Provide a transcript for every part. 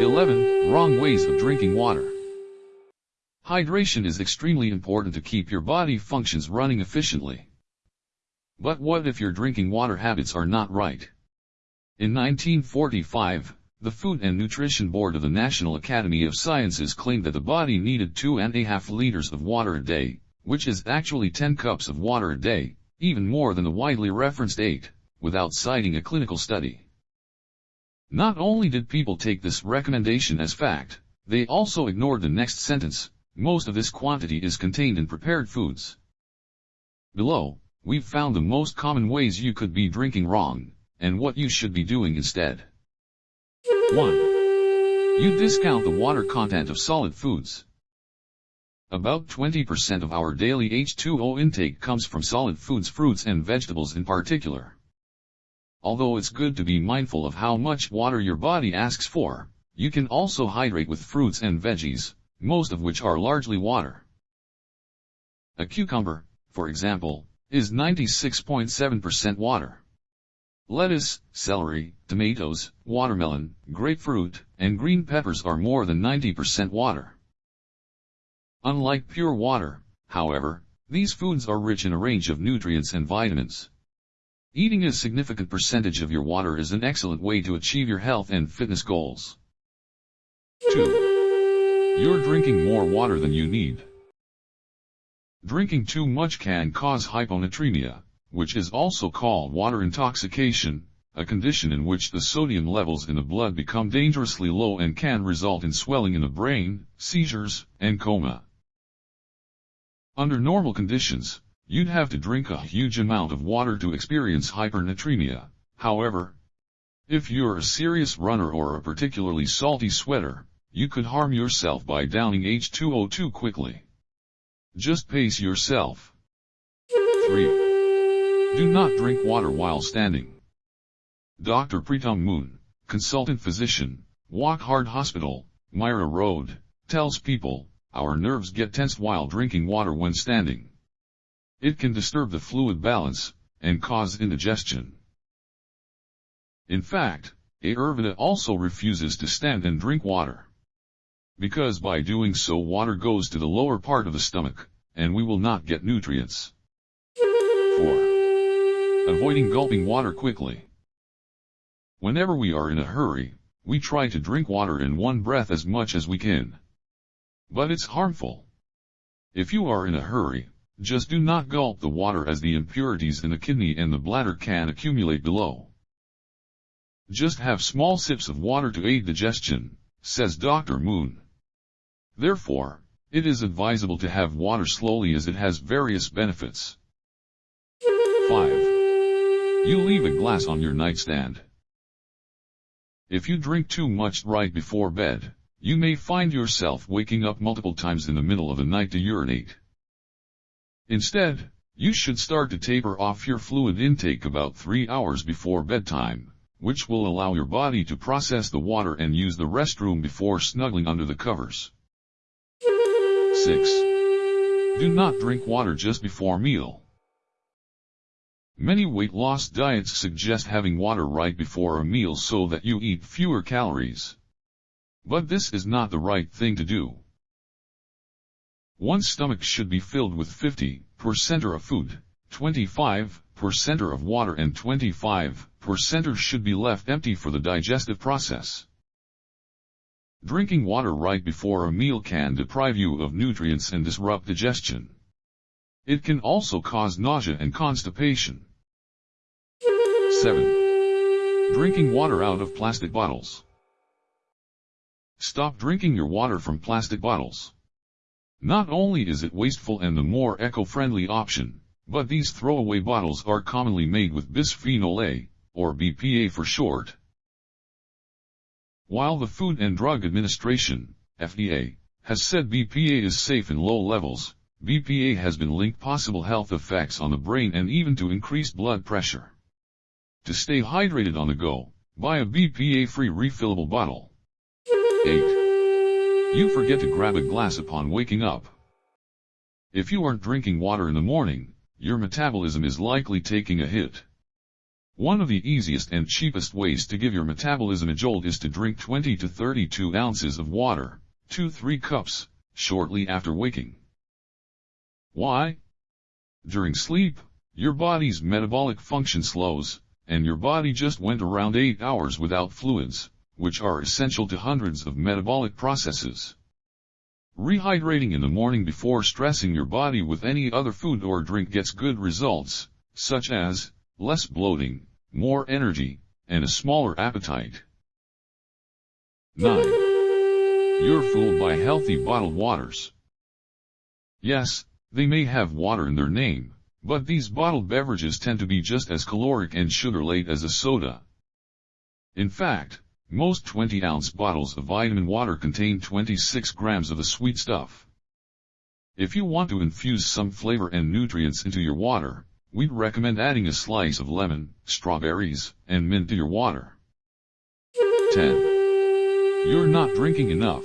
11. Wrong ways of drinking water. Hydration is extremely important to keep your body functions running efficiently. But what if your drinking water habits are not right? In 1945, the Food and Nutrition Board of the National Academy of Sciences claimed that the body needed two and a half liters of water a day, which is actually 10 cups of water a day, even more than the widely referenced 8, without citing a clinical study. Not only did people take this recommendation as fact, they also ignored the next sentence, most of this quantity is contained in prepared foods. Below, we've found the most common ways you could be drinking wrong, and what you should be doing instead. 1. You discount the water content of solid foods. About 20% of our daily H2O intake comes from solid foods fruits and vegetables in particular. Although it's good to be mindful of how much water your body asks for, you can also hydrate with fruits and veggies, most of which are largely water. A cucumber, for example, is 96.7% water. Lettuce, celery, tomatoes, watermelon, grapefruit, and green peppers are more than 90% water. Unlike pure water, however, these foods are rich in a range of nutrients and vitamins. Eating a significant percentage of your water is an excellent way to achieve your health and fitness goals. 2. You're drinking more water than you need. Drinking too much can cause hyponatremia, which is also called water intoxication, a condition in which the sodium levels in the blood become dangerously low and can result in swelling in the brain, seizures, and coma. Under normal conditions, you'd have to drink a huge amount of water to experience hypernatremia. However, if you're a serious runner or a particularly salty sweater, you could harm yourself by downing H2O too quickly. Just pace yourself. 3. Do not drink water while standing. Dr. Pritam Moon, consultant physician, Wockhardt Hospital, Mira Road, tells people, our nerves get tense while drinking water when standing. It can disturb the fluid balance, and cause indigestion. In fact, Ayurveda also refuses to stand and drink water because by doing so water goes to the lower part of the stomach, and we will not get nutrients. 4. Avoiding gulping water quickly. Whenever we are in a hurry, we try to drink water in one breath as much as we can. But it's harmful. If you are in a hurry, just do not gulp the water as the impurities in the kidney and the bladder can accumulate below. Just have small sips of water to aid digestion, says Dr. Moon. Therefore, it is advisable to have water slowly as it has various benefits. 5. You leave a glass on your nightstand. If you drink too much right before bed, you may find yourself waking up multiple times in the middle of the night to urinate. Instead, you should start to taper off your fluid intake about 3 hours before bedtime, which will allow your body to process the water and use the restroom before snuggling under the covers. 6. Do not drink water just before meal. Many weight loss diets suggest having water right before a meal so that you eat fewer calories. But this is not the right thing to do. One's stomach should be filled with 50% of food, 25% of water and 25% should be left empty for the digestive process. Drinking water right before a meal can deprive you of nutrients and disrupt digestion. It can also cause nausea and constipation. 7. Drinking water out of plastic bottles. Stop drinking your water from plastic bottles. Not only is it wasteful and the more eco-friendly option, but these throwaway bottles are commonly made with bisphenol A, or BPA for short, while the Food and Drug Administration, FDA, has said BPA is safe in low levels, BPA has been linked possible health effects on the brain and even to increased blood pressure. To stay hydrated on the go, buy a BPA-free refillable bottle. 8. You forget to grab a glass upon waking up. If you aren't drinking water in the morning, your metabolism is likely taking a hit. One of the easiest and cheapest ways to give your metabolism a jolt is to drink 20 to 32 ounces of water, 2-3 cups, shortly after waking. Why? During sleep, your body's metabolic function slows, and your body just went around 8 hours without fluids, which are essential to hundreds of metabolic processes. Rehydrating in the morning before stressing your body with any other food or drink gets good results, such as less bloating, more energy, and a smaller appetite. 9. You're fooled by healthy bottled waters. Yes, they may have water in their name, but these bottled beverages tend to be just as caloric and sugar-laden as a soda. In fact, most 20-ounce bottles of vitamin water contain 26 grams of the sweet stuff. If you want to infuse some flavor and nutrients into your water, we'd recommend adding a slice of lemon, strawberries, and mint to your water. 10. You're not drinking enough.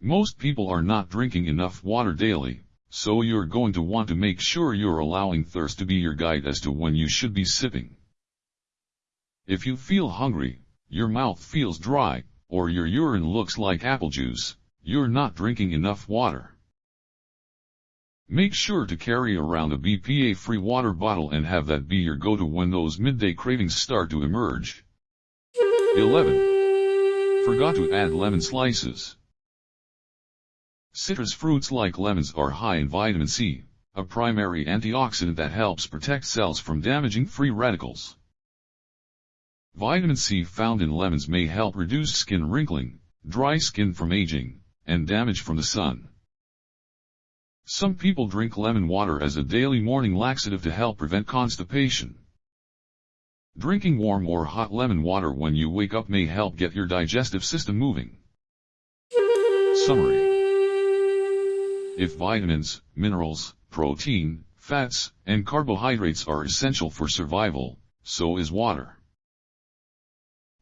Most people are not drinking enough water daily, so you're going to want to make sure you're allowing thirst to be your guide as to when you should be sipping. If you feel hungry, your mouth feels dry, or your urine looks like apple juice, you're not drinking enough water. Make sure to carry around a BPA-free water bottle and have that be your go-to when those midday cravings start to emerge. 11. Forgot to add lemon slices. Citrus fruits like lemons are high in vitamin C, a primary antioxidant that helps protect cells from damaging free radicals. Vitamin C found in lemons may help reduce skin wrinkling, dry skin from aging, and damage from the sun. Some people drink lemon water as a daily morning laxative to help prevent constipation. Drinking warm or hot lemon water when you wake up may help get your digestive system moving. Summary If vitamins, minerals, protein, fats, and carbohydrates are essential for survival, so is water.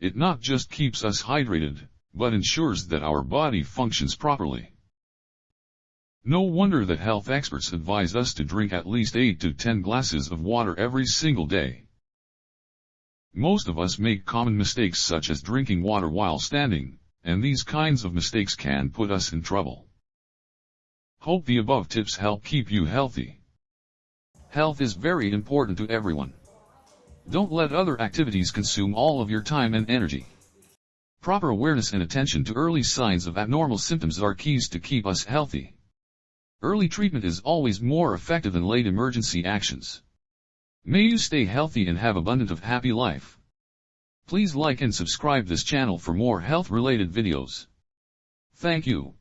It not just keeps us hydrated, but ensures that our body functions properly. No wonder that health experts advise us to drink at least 8 to 10 glasses of water every single day. Most of us make common mistakes such as drinking water while standing, and these kinds of mistakes can put us in trouble. Hope the above tips help keep you healthy. Health is very important to everyone. Don't let other activities consume all of your time and energy. Proper awareness and attention to early signs of abnormal symptoms are keys to keep us healthy. Early treatment is always more effective than late emergency actions. May you stay healthy and have abundant of happy life. Please like and subscribe this channel for more health related videos. Thank you.